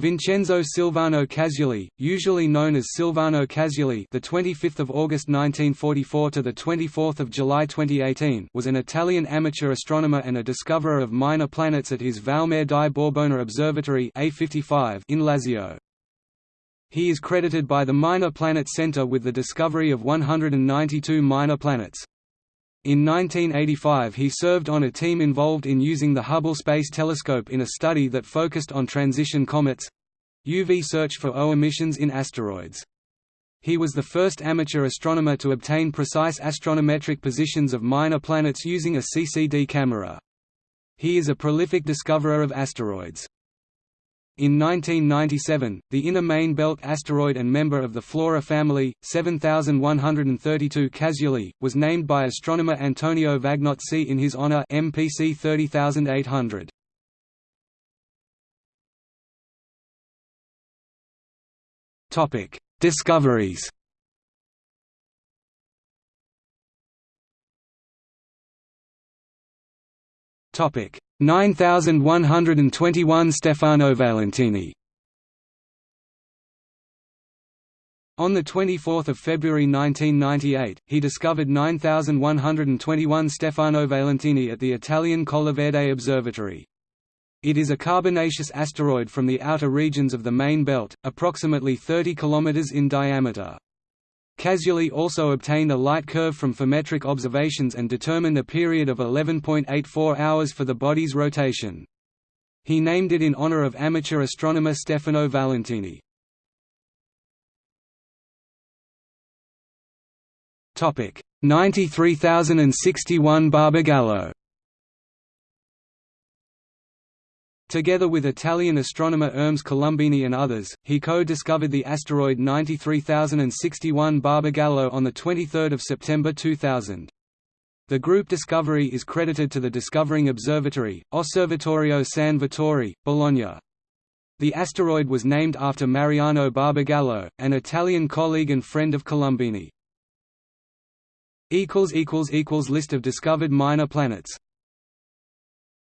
Vincenzo Silvano Casuli, usually known as Silvano Casuli, the 25th of August 1944 to the 24th of July 2018, was an Italian amateur astronomer and a discoverer of minor planets at his Vallemare di Borbona Observatory A55 in Lazio. He is credited by the Minor Planet Center with the discovery of 192 minor planets. In 1985 he served on a team involved in using the Hubble Space Telescope in a study that focused on transition comets—UV search for O emissions in asteroids. He was the first amateur astronomer to obtain precise astrometric positions of minor planets using a CCD camera. He is a prolific discoverer of asteroids. In 1997, the inner main belt asteroid and member of the Flora family, 7132 Casuli, was named by astronomer Antonio Vagnozzi in his honor MPC 30800. Topic: Discoveries. Topic: 9121 Stefano Valentini On 24 February 1998, he discovered 9121 Stefano Valentini at the Italian Colleverde Observatory. It is a carbonaceous asteroid from the outer regions of the main belt, approximately 30 km in diameter. Casuli also obtained a light curve from photometric observations and determined a period of 11.84 hours for the body's rotation. He named it in honor of amateur astronomer Stefano Valentini. Topic 93061 Barbagallo Together with Italian astronomer Ermes Colombini and others, he co-discovered the asteroid 93061 Barbagallo on 23 September 2000. The group discovery is credited to the Discovering Observatory, Osservatorio San Vittore, Bologna. The asteroid was named after Mariano Barbagallo, an Italian colleague and friend of Colombini. List of discovered minor planets